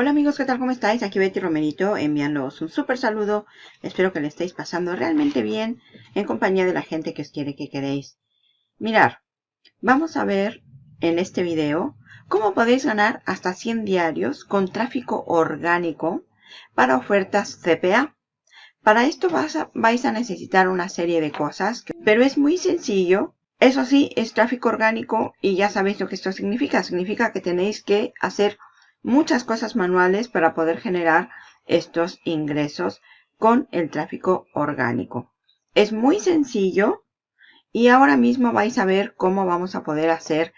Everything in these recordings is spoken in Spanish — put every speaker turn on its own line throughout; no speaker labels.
Hola amigos, ¿qué tal? ¿Cómo estáis? Aquí Betty Romerito enviándoos un súper saludo. Espero que le estéis pasando realmente bien en compañía de la gente que os quiere que queréis. Mirar, vamos a ver en este video cómo podéis ganar hasta 100 diarios con tráfico orgánico para ofertas CPA. Para esto vais a necesitar una serie de cosas, pero es muy sencillo. Eso sí, es tráfico orgánico y ya sabéis lo que esto significa. Significa que tenéis que hacer muchas cosas manuales para poder generar estos ingresos con el tráfico orgánico. Es muy sencillo y ahora mismo vais a ver cómo vamos a poder hacer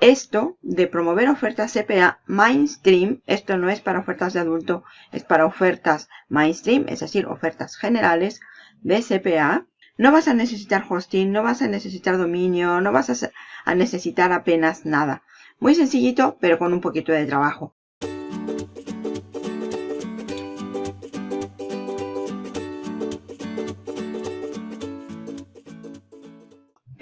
esto de promover ofertas CPA mainstream. Esto no es para ofertas de adulto, es para ofertas mainstream, es decir, ofertas generales de CPA. No vas a necesitar hosting, no vas a necesitar dominio, no vas a, necesitar apenas nada. Muy sencillito, pero con un poquito de trabajo.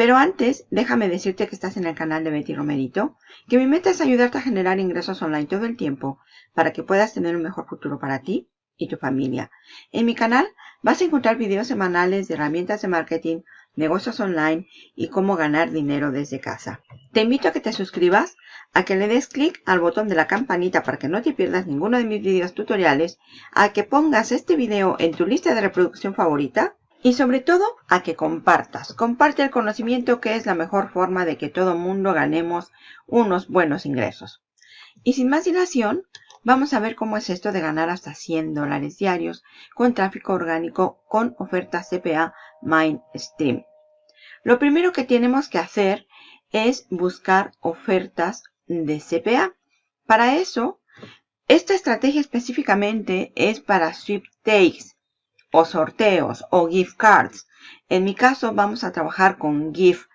Pero antes, déjame decirte que estás en el canal de Betty Romerito, que mi meta es ayudarte a generar ingresos online todo el tiempo para que puedas tener un mejor futuro para ti y tu familia. En mi canal vas a encontrar videos semanales de herramientas de marketing, negocios online y cómo ganar dinero desde casa. Te invito a que te suscribas, a que le des clic al botón de la campanita para que no te pierdas ninguno de mis videos tutoriales, a que pongas este video en tu lista de reproducción favorita y sobre todo a que compartas. Comparte el conocimiento que es la mejor forma de que todo mundo ganemos unos buenos ingresos. Y sin más dilación, vamos a ver cómo es esto de ganar hasta 100 dólares diarios con tráfico orgánico con ofertas CPA Mainstream. Lo primero que tenemos que hacer es buscar ofertas de CPA. Para eso, esta estrategia específicamente es para sweepstakes o sorteos o gift cards. En mi caso vamos a trabajar con gift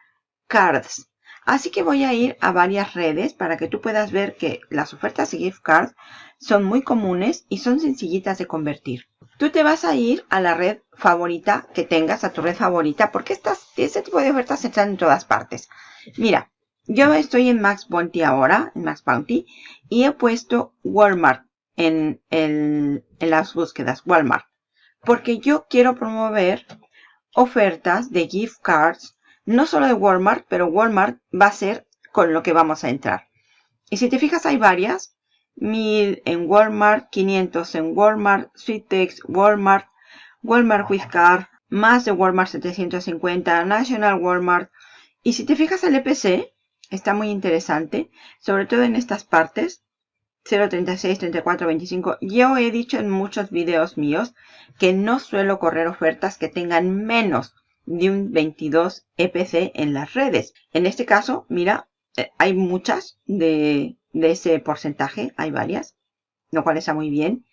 cards. Así que voy a ir a varias redes para que tú puedas ver que las ofertas de gift cards son muy comunes y son sencillitas de convertir. Tú te vas a ir a la red favorita que tengas, a tu red favorita, porque estas, este tipo de ofertas están en todas partes. Mira, yo estoy en Max Bounty ahora, en Max Bounty, y he puesto Walmart en, en las búsquedas, Walmart porque yo quiero promover ofertas de gift cards, no solo de Walmart, pero Walmart va a ser con lo que vamos a entrar. Y si te fijas hay varias, 1000 en Walmart, 500 en Walmart, Sweetex, Walmart, Walmart with Card, más de Walmart 750, National Walmart. Y si te fijas el EPC, está muy interesante, sobre todo en estas partes, 036, 34, 25. Yo he dicho en muchos videos míos que no suelo correr ofertas que tengan menos de un 22 EPC en las redes. En este caso, mira, eh, hay muchas de, de ese porcentaje, hay varias, lo cual está muy bien.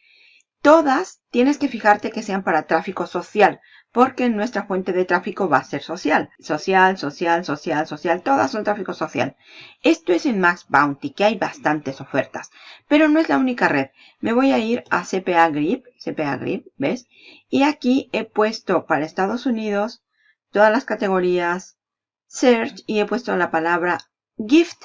Todas tienes que fijarte que sean para tráfico social, porque nuestra fuente de tráfico va a ser social. Social, social, social, social, todas son tráfico social. Esto es en Max Bounty, que hay bastantes ofertas, pero no es la única red. Me voy a ir a CPA Grip, CPA Grip, ¿ves? Y aquí he puesto para Estados Unidos todas las categorías Search y he puesto la palabra Gift.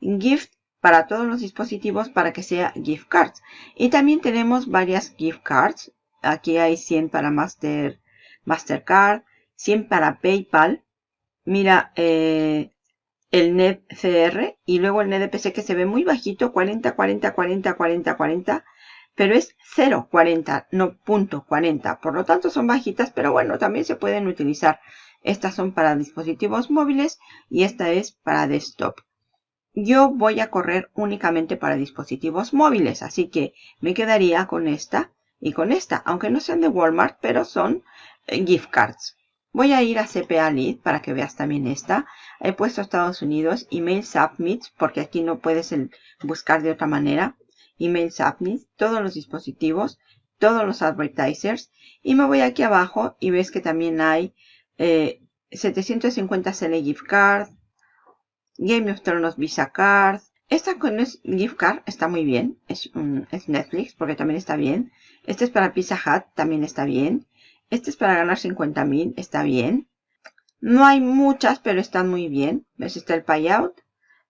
Gift para todos los dispositivos para que sea gift cards. Y también tenemos varias gift cards. Aquí hay 100 para Master Mastercard, 100 para PayPal. Mira eh, el NET CR y luego el NEDPC que se ve muy bajito, 40, 40, 40, 40, 40, pero es 0,40, no punto 40. Por lo tanto son bajitas, pero bueno, también se pueden utilizar. Estas son para dispositivos móviles y esta es para desktop. Yo voy a correr únicamente para dispositivos móviles, así que me quedaría con esta y con esta, aunque no sean de Walmart, pero son gift cards. Voy a ir a CPA Lead para que veas también esta. He puesto Estados Unidos, email submit, porque aquí no puedes buscar de otra manera. Email submit, todos los dispositivos, todos los advertisers. Y me voy aquí abajo y ves que también hay 750 CL gift card, Game of Thrones Visa card. Esta con gift card está muy bien, es, es Netflix porque también está bien. Este es para Pizza Hut, también está bien. Este es para ganar 50.000, está bien. No hay muchas, pero están muy bien. ¿Ves? Está el payout,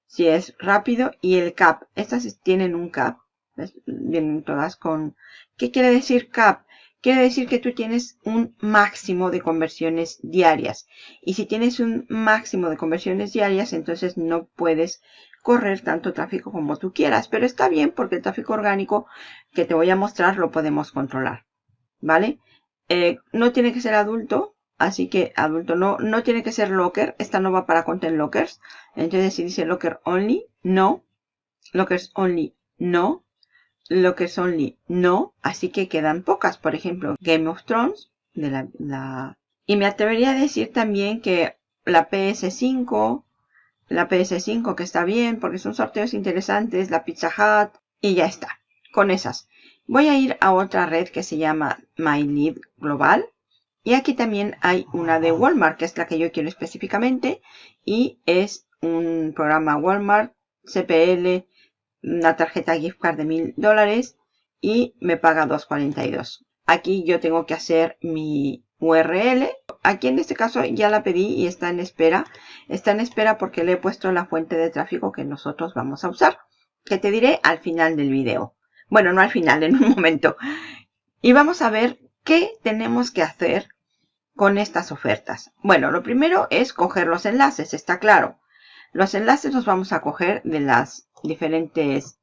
si es rápido, y el cap. Estas tienen un cap, Vienen todas con... ¿Qué quiere decir CAP? Quiere decir que tú tienes un máximo de conversiones diarias. Y si tienes un máximo de conversiones diarias, entonces no puedes correr tanto tráfico como tú quieras. Pero está bien porque el tráfico orgánico que te voy a mostrar lo podemos controlar. ¿Vale? Eh, no tiene que ser adulto. Así que adulto no, no tiene que ser locker. Esta no va para content lockers. Entonces si dice locker only, no. Lockers only, no. Lockers only, no. Así que quedan pocas. Por ejemplo, Game of Thrones. De la, la... Y me atrevería a decir también que la PS5, la PS5 que está bien porque son sorteos interesantes, la Pizza Hut y ya está. Con esas. Voy a ir a otra red que se llama MyNeed Global. Y aquí también hay una de Walmart, que es la que yo quiero específicamente. Y es un programa Walmart, CPL, una tarjeta gift card de mil dólares y me paga 2.42. Aquí yo tengo que hacer mi URL. Aquí en este caso ya la pedí y está en espera. Está en espera porque le he puesto la fuente de tráfico que nosotros vamos a usar. Que te diré al final del video. Bueno, no al final, en un momento. Y vamos a ver qué tenemos que hacer con estas ofertas. Bueno, lo primero es coger los enlaces, está claro. Los enlaces los vamos a coger de las diferentes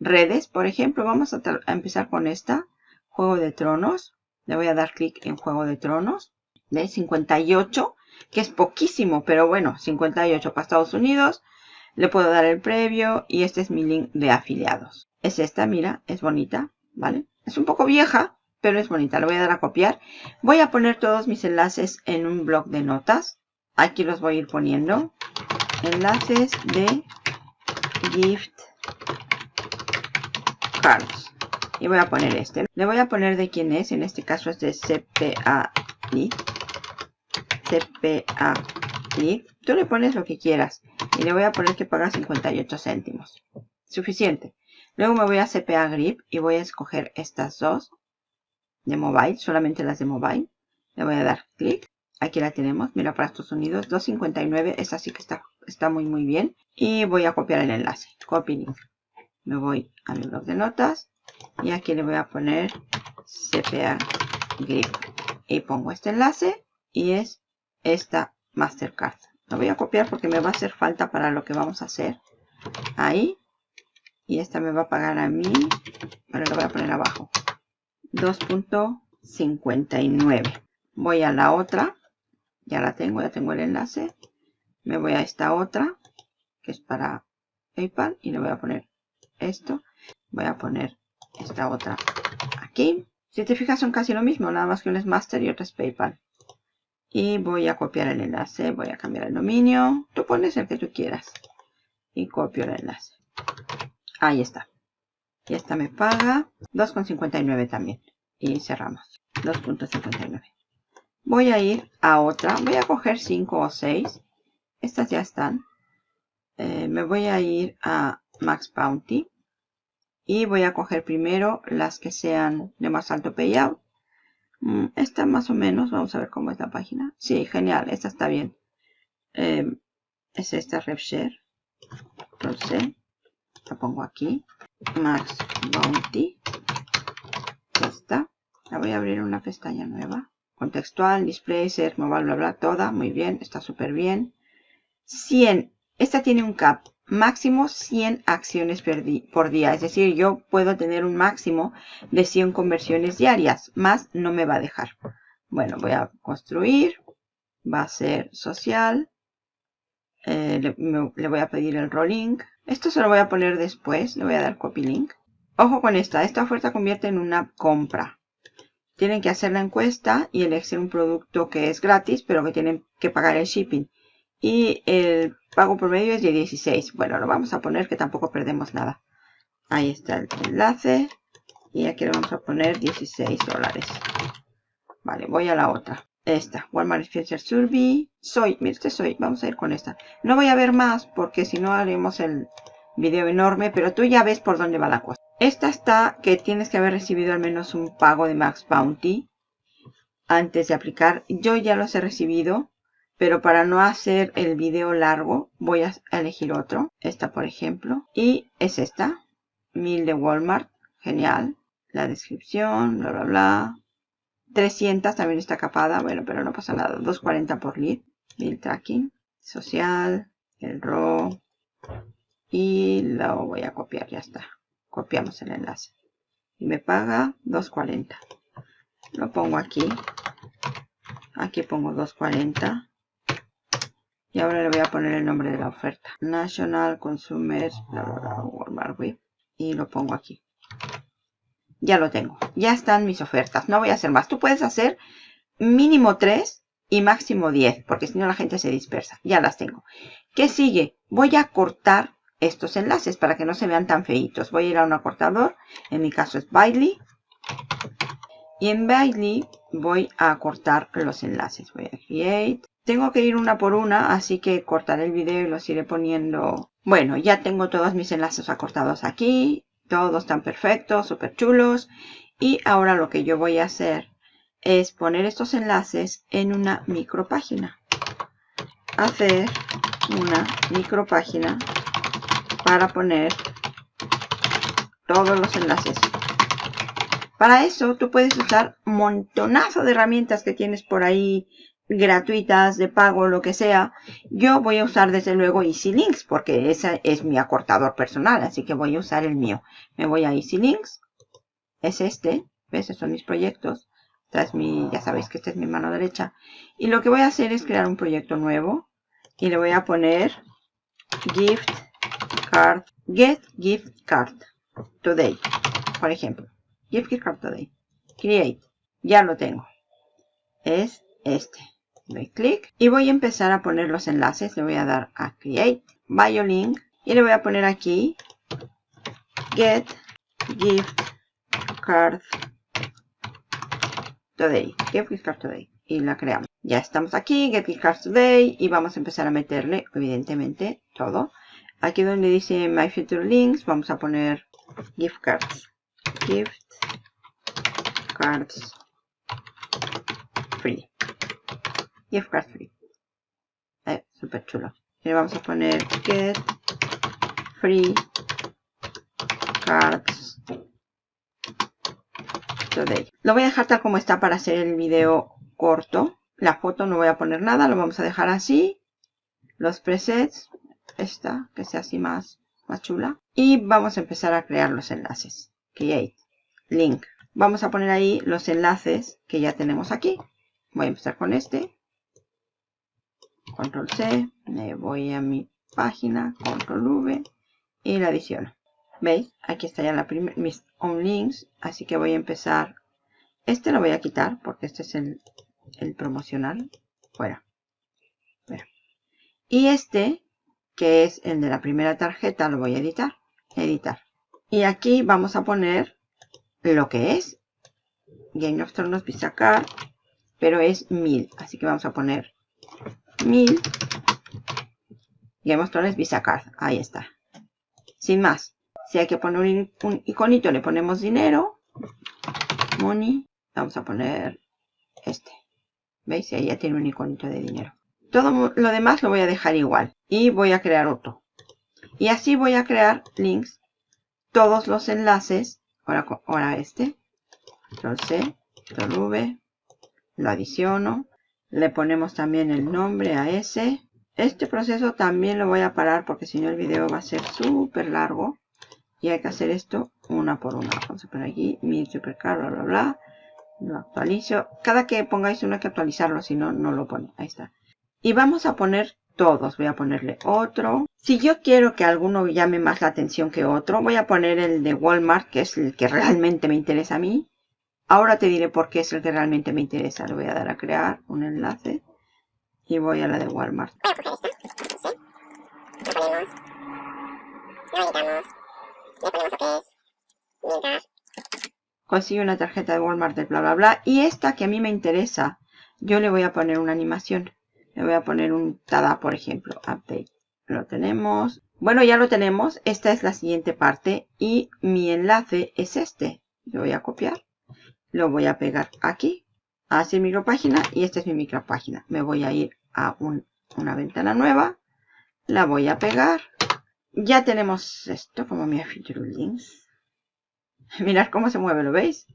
redes. Por ejemplo, vamos a, empezar con esta, Juego de Tronos. Le voy a dar clic en Juego de Tronos. De 58, que es poquísimo, pero bueno, 58 para Estados Unidos. Le puedo dar el previo y este es mi link de afiliados. Es esta, mira, es bonita, ¿vale? Es un poco vieja, pero es bonita. Lo voy a dar a copiar. Voy a poner todos mis enlaces en un blog de notas. Aquí los voy a ir poniendo. Enlaces de gift cards. Y voy a poner este. Le voy a poner de quién es. En este caso es de CPA CPA Tú le pones lo que quieras. Y le voy a poner que paga 58 céntimos. Suficiente. Luego me voy a CPA Grip y voy a escoger estas dos de mobile, solamente las de mobile. Le voy a dar clic. Aquí la tenemos, mira para estos Unidos, 2.59, esta sí que está, está muy muy bien. Y voy a copiar el enlace, copy link. Me voy a mi blog de notas y aquí le voy a poner CPA Grip. Y pongo este enlace y es esta Mastercard. Lo voy a copiar porque me va a hacer falta para lo que vamos a hacer. Ahí. Y esta me va a pagar a mí. Bueno, lo voy a poner abajo. 2.59. Voy a la otra. Ya la tengo, ya tengo el enlace. Me voy a esta otra, que es para PayPal. Y le voy a poner esto. Voy a poner esta otra aquí. Si te fijas son casi lo mismo, nada más que uno es Master y otro es PayPal y voy a copiar el enlace, voy a cambiar el dominio, tú pones el que tú quieras y copio el enlace. Ahí está. Y esta me paga 2,59 también. Y cerramos. 2.59. Voy a ir a otra. Voy a coger 5 o 6. Estas ya están. Eh, me voy a ir a Max Bounty. Y voy a coger primero las que sean de más alto payout. Mm, esta más o menos, vamos a ver cómo es la página. Sí, genial, esta está bien. Eh, es esta RevShare. Entonces, la pongo aquí. Max Bounty. Esta. La voy a abrir una pestaña nueva. Contextual, display, ser, mobile, bla, bla, toda. Muy bien, está súper bien. 100. Esta tiene un cap máximo 100 acciones por día. Es decir, yo puedo tener un máximo de 100 conversiones diarias. Más no me va a dejar. Bueno, voy a construir. Va a ser social. Eh, le, voy a pedir el rolling. Esto se lo voy a poner después. Le voy a dar copy link. Ojo con esta. Esta oferta convierte en una compra. Tienen que hacer la encuesta y elegir un producto que es gratis, pero que tienen que pagar el shipping. Y el pago promedio es de 16. Bueno, lo vamos a poner que tampoco perdemos nada. Ahí está el enlace. Y aquí le vamos a poner 16 dólares. Vale, voy a la otra. Esta, Walmart Future Survey. Soy, mire este soy. Vamos a ir con esta. No voy a ver más porque si no haremos el video enorme. Pero tú ya ves por dónde va la cosa. Esta está que tienes que haber recibido al menos un pago de Max Bounty antes de aplicar. Yo ya los he recibido. Pero para no hacer el video largo, voy a elegir otro. Esta, por ejemplo. Y es esta. 1000 de Walmart. Genial. La descripción, bla, bla, bla. 300 también está capada. Bueno, pero no pasa nada. 240 por lead. Bill tracking. Social. El raw. Y lo voy a copiar. Ya está. Copiamos el enlace. Y me paga 240. Lo pongo aquí. Aquí pongo 240. Y ahora le voy a poner el nombre de la oferta. National Consumer Walmart Web. Y lo pongo aquí. Ya lo tengo. Ya están mis ofertas. No voy a hacer más. Tú puedes hacer mínimo 3 y máximo 10. Porque si no la gente se dispersa. Ya las tengo. ¿Qué sigue? Voy a cortar estos enlaces para que no se vean tan feitos. Voy a ir a un acortador. En mi caso es Bitly. Y en Bitly voy a cortar los enlaces. Voy a Create. Tengo que ir una por una, así que cortaré el video y los iré poniendo. Bueno, ya tengo todos mis enlaces acortados aquí. Todos están perfectos, súper chulos. Y ahora lo que yo voy a hacer es poner estos enlaces en una micropágina. Hacer una micropágina para poner todos los enlaces. Para eso tú puedes usar montonazo de herramientas que tienes por ahí gratuitas, de pago, lo que sea, yo voy a usar desde luego Easy Links porque ese es mi acortador personal, así que voy a usar el mío. Me voy a Easy Links, es este, ¿ves? Esos son mis proyectos. Es mi, ya sabéis que esta es mi mano derecha. Y lo que voy a hacer es crear un proyecto nuevo y le voy a poner gift card, get gift card today, por ejemplo. Gift card today. Create. Ya lo tengo. Es este doy clic y voy a empezar a poner los enlaces. Le voy a dar a Create, Biolink y le voy a poner aquí Get Gift Card Today. Get Gift Card Today. Y la creamos. Ya estamos aquí, Get Gift Card Today y vamos a empezar a meterle, evidentemente, todo. Aquí donde dice My Future Links, vamos a poner Gift Cards. Gift Cards Free gift card free. Eh, súper chulo. Y le vamos a poner get free cards today. Lo voy a dejar tal como está para hacer el video corto. La foto no voy a poner nada, lo vamos a dejar así. Los presets, esta, que sea así más, más chula. Y vamos a empezar a crear los enlaces. Create, link. Vamos a poner ahí los enlaces que ya tenemos aquí. Voy a empezar con este. Control C, me voy a mi página, Control V y la adiciono. ¿Veis? Aquí está ya la mis on links, así que voy a empezar. Este lo voy a quitar porque este es el, promocional. Fuera. Y este, que es el de la primera tarjeta, lo voy a editar. Editar. Y aquí vamos a poner lo que es Game of Thrones Visa Card, pero es 1000. Así que vamos a poner 1000 Game of Thrones Visa Card. Ahí está. Sin más. Si hay que poner un, iconito, le ponemos dinero. Money. Vamos a poner este. ¿Veis? Ahí ya tiene un iconito de dinero. Todo lo demás lo voy a dejar igual. Y voy a crear otro. Y así voy a crear links. Todos los enlaces. Ahora, ahora este. Control C. Control V. Lo adiciono. Le ponemos también el nombre a ese. Este proceso también lo voy a parar porque si no el video va a ser súper largo. Y hay que hacer esto una por una. Vamos a poner aquí mi supercar, bla, bla, bla. Lo actualizo. Cada que pongáis uno hay que actualizarlo, si no, no lo pone. Ahí está. Y vamos a poner todos. Voy a ponerle otro. Si yo quiero que alguno llame más la atención que otro, voy a poner el de Walmart, que es el que realmente me interesa a mí. Ahora te diré por qué es el que realmente me interesa. Le voy a dar a crear un enlace y voy a la de Walmart. Voy a coger esta, ¿sí? Lo ponemos, lo editamos, le ponemos lo que es, mirar. Consigo una tarjeta de Walmart de bla bla bla. Y esta que a mí me interesa, yo le voy a poner una animación. Le voy a poner un tada, por ejemplo, update. Lo tenemos. Bueno, ya lo tenemos. Esta es la siguiente parte. Y mi enlace es este. Lo voy a copiar lo voy a pegar aquí, hacia micropágina y esta es mi micropágina. Me voy a ir a una ventana nueva, la voy a pegar. Ya tenemos esto como mi feature links. Mirad cómo se mueve, ¿lo veis?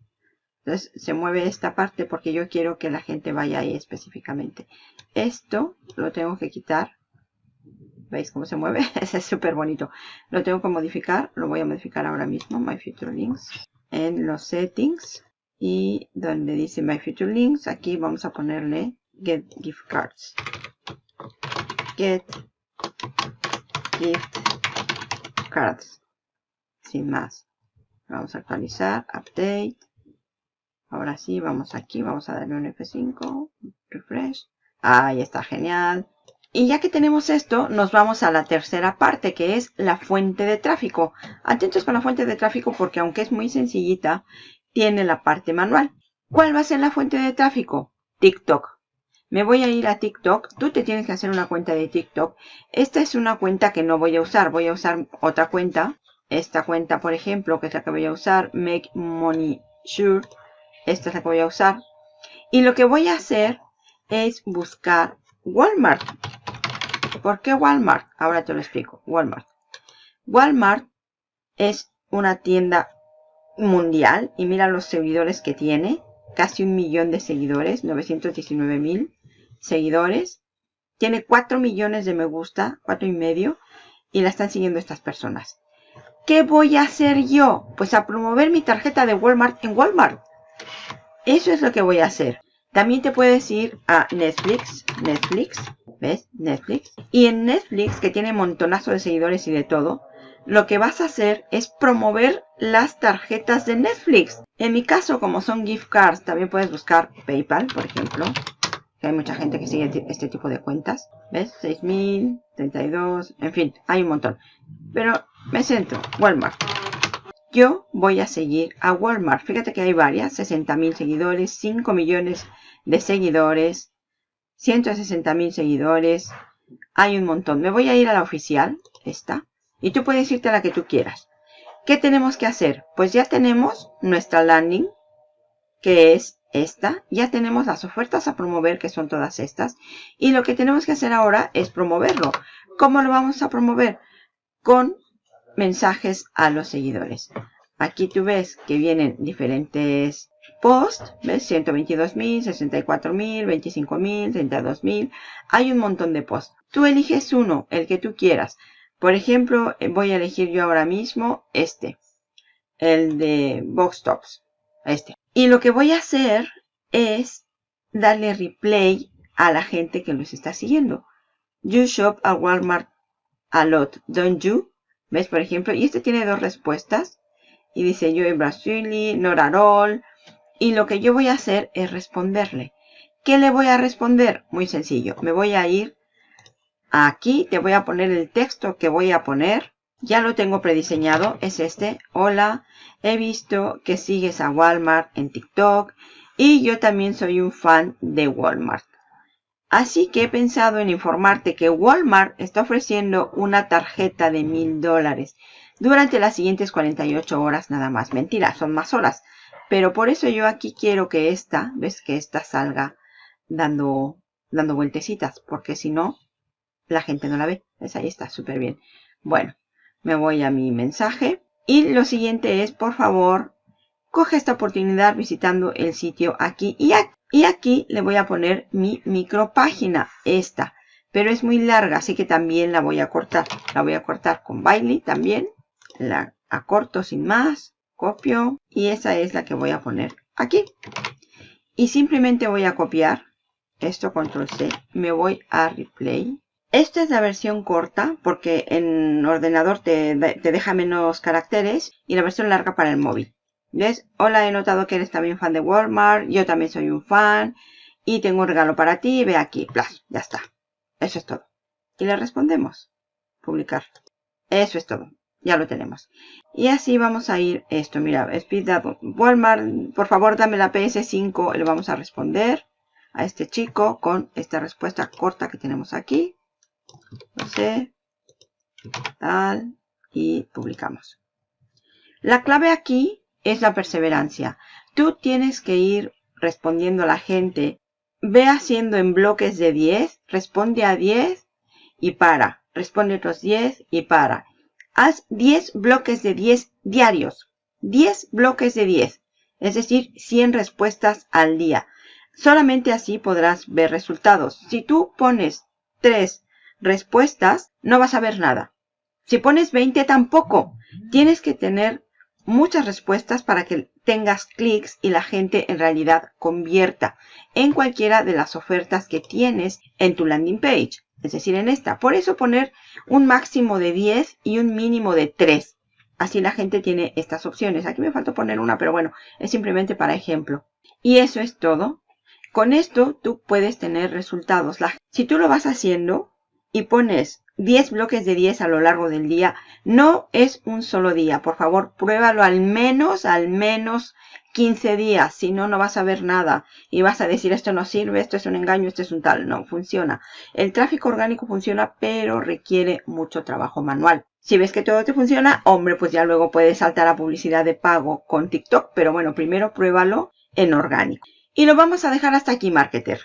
Entonces se mueve esta parte porque yo quiero que la gente vaya ahí específicamente. Esto lo tengo que quitar. ¿Veis cómo se mueve? Ese es súper bonito. Lo tengo que modificar. Lo voy a modificar ahora mismo. My Future Links. En los settings. Y donde dice My Future Links. Aquí vamos a ponerle Get Gift Cards. Get Gift Cards. Sin más. Vamos a actualizar. Update. Ahora sí, vamos aquí, vamos a darle un F5, refresh. Ahí está, genial. Y ya que tenemos esto, nos vamos a la tercera parte, que es la fuente de tráfico. Atentos con la fuente de tráfico porque aunque es muy sencillita, tiene la parte manual. ¿Cuál va a ser la fuente de tráfico? TikTok. Me voy a ir a TikTok. Tú te tienes que hacer una cuenta de TikTok. Esta es una cuenta que no voy a usar. Voy a usar otra cuenta. Esta cuenta, por ejemplo, que es la que voy a usar. Make Money Sure esta es la que voy a usar. Y lo que voy a hacer es buscar Walmart. ¿Por qué Walmart? Ahora te lo explico. Walmart. Walmart es una tienda mundial y mira los seguidores que tiene. Casi un millón de seguidores, 919 mil seguidores. Tiene 4 millones de me gusta, 4 y medio. Y la están siguiendo estas personas. ¿Qué voy a hacer yo? Pues a promover mi tarjeta de Walmart en Walmart. Eso es lo que voy a hacer. También te puedes ir a Netflix. Netflix. ¿Ves? Netflix. Y en Netflix, que tiene montonazo de seguidores y de todo, lo que vas a hacer es promover las tarjetas de Netflix. En mi caso, como son gift cards, también puedes buscar PayPal, por ejemplo. Que hay mucha gente que sigue este tipo de cuentas. ¿Ves? 6.000, 32, en fin, hay un montón. Pero me centro, Walmart. Yo voy a seguir a Walmart. Fíjate que hay varias. 60 mil seguidores, 5 millones de seguidores, 160 mil seguidores. Hay un montón. Me voy a ir a la oficial, esta. Y tú puedes irte a la que tú quieras. ¿Qué tenemos que hacer? Pues ya tenemos nuestra landing, que es esta. Ya tenemos las ofertas a promover, que son todas estas. Y lo que tenemos que hacer ahora es promoverlo. ¿Cómo lo vamos a promover? Con mensajes a los seguidores. Aquí tú ves que vienen diferentes posts, ¿ves? 122.000, 64.000, 25.000, 32.000. Hay un montón de posts. Tú eliges uno, el que tú quieras. Por ejemplo, eh, voy a elegir yo ahora mismo este. El de Box Tops. Este. Y lo que voy a hacer es darle replay a la gente que los está siguiendo. You shop at Walmart a lot, don't you? ¿Ves, por ejemplo? Y este tiene dos respuestas. Y dice yo en Brasili, Norarol. Y lo que yo voy a hacer es responderle. ¿Qué le voy a responder? Muy sencillo. Me voy a ir aquí. Te voy a poner el texto que voy a poner. Ya lo tengo prediseñado. Es este. Hola. He visto que sigues a Walmart en TikTok. Y yo también soy un fan de Walmart. Así que he pensado en informarte que Walmart está ofreciendo una tarjeta de mil dólares durante las siguientes 48 horas nada más. Mentira, son más horas. Pero por eso yo aquí quiero que esta, ves que esta salga dando, dando vueltecitas. Porque si no, la gente no la ve. ¿Ves? Ahí está, súper bien. Bueno, me voy a mi mensaje. Y lo siguiente es, por favor, coge esta oportunidad visitando el sitio aquí y aquí. Y aquí le voy a poner mi micropágina, esta. Pero es muy larga, así que también la voy a cortar. La voy a cortar con Bailey también. La acorto sin más. Copio. Y esa es la que voy a poner aquí. Y simplemente voy a copiar. Esto, control C. Me voy a replay. Esta es la versión corta porque en ordenador te, te deja menos caracteres. Y la versión larga para el móvil. ¿Ves? Hola, he notado que eres también fan de Walmart. Yo también soy un fan. Y tengo un regalo para ti. Ve aquí. Plas, ya está. Eso es todo. Y le respondemos. Publicar. Eso es todo. Ya lo tenemos. Y así vamos a ir esto. Mira, Speed Walmart, por favor dame la PS5. Le vamos a responder a este chico con esta respuesta corta que tenemos aquí. No sé. Tal. Y publicamos. La clave aquí es la perseverancia. Tú tienes que ir respondiendo a la gente. Ve haciendo en bloques de 10, responde a 10 y para. Responde otros 10 y para. Haz 10 bloques de 10 diarios. 10 bloques de 10, es decir, 100 respuestas al día. Solamente así podrás ver resultados. Si tú pones 3 respuestas, no vas a ver nada. Si pones 20, tampoco. Tienes que tener muchas respuestas para que tengas clics y la gente en realidad convierta en cualquiera de las ofertas que tienes en tu landing page. Es decir, en esta. Por eso poner un máximo de 10 y un mínimo de 3. Así la gente tiene estas opciones. Aquí me falta poner una, pero bueno, es simplemente para ejemplo. Y eso es todo. Con esto tú puedes tener resultados. si tú lo vas haciendo y pones 10 bloques de 10 a lo largo del día, no es un solo día. Por favor, pruébalo al menos, al menos 15 días. Si no, no vas a ver nada. Y vas a decir, esto no sirve, esto es un engaño, esto es un tal. No, funciona. El tráfico orgánico funciona, pero requiere mucho trabajo manual. Si ves que todo te funciona, hombre, pues ya luego puedes saltar a publicidad de pago con TikTok. Pero bueno, primero pruébalo en orgánico. Y lo vamos a dejar hasta aquí, marketer.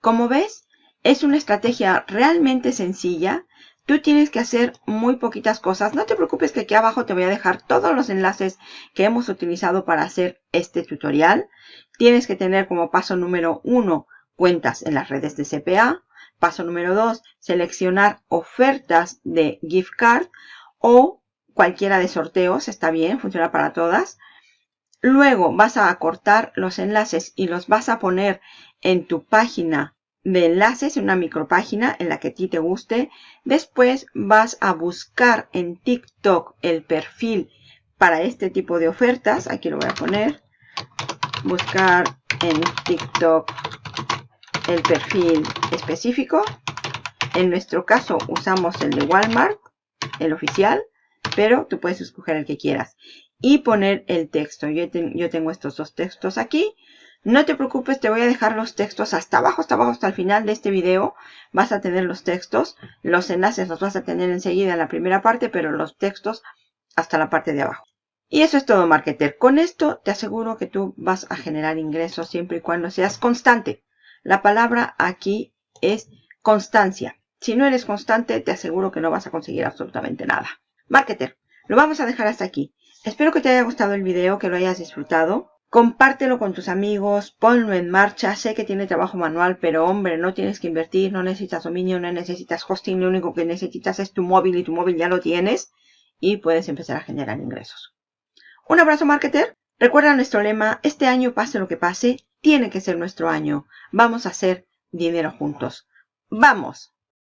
Como ves, es una estrategia realmente sencilla Tú tienes que hacer muy poquitas cosas. No te preocupes que aquí abajo te voy a dejar todos los enlaces que hemos utilizado para hacer este tutorial. Tienes que tener como paso número uno cuentas en las redes de CPA. Paso número dos, seleccionar ofertas de gift card o cualquiera de sorteos. Está bien, funciona para todas. Luego vas a cortar los enlaces y los vas a poner en tu página de enlaces, una micropágina en la que a ti te guste. Después vas a buscar en TikTok el perfil para este tipo de ofertas. Aquí lo voy a poner. Buscar en TikTok el perfil específico. En nuestro caso usamos el de Walmart, el oficial, pero tú puedes escoger el que quieras. Y poner el texto. Yo, yo tengo estos dos textos aquí. No te preocupes, te voy a dejar los textos hasta abajo, hasta abajo, hasta el final de este video. Vas a tener los textos. Los enlaces los vas a tener enseguida en la primera parte, pero los textos hasta la parte de abajo. Y eso es todo, marketer. Con esto te aseguro que tú vas a generar ingresos siempre y cuando seas constante. La palabra aquí es constancia. Si no eres constante, te aseguro que no vas a conseguir absolutamente nada. Marketer, lo vamos a dejar hasta aquí. Espero que te haya gustado el video, que lo hayas disfrutado. Compártelo con tus amigos, ponlo en marcha. Sé que tiene trabajo manual, pero hombre, no tienes que invertir, no necesitas dominio, no necesitas hosting. Lo único que necesitas es tu móvil y tu móvil ya lo tienes y puedes empezar a generar ingresos. Un abrazo, marketer. Recuerda nuestro lema, este año pase lo que pase, tiene que ser nuestro año. Vamos a hacer dinero juntos. ¡Vamos!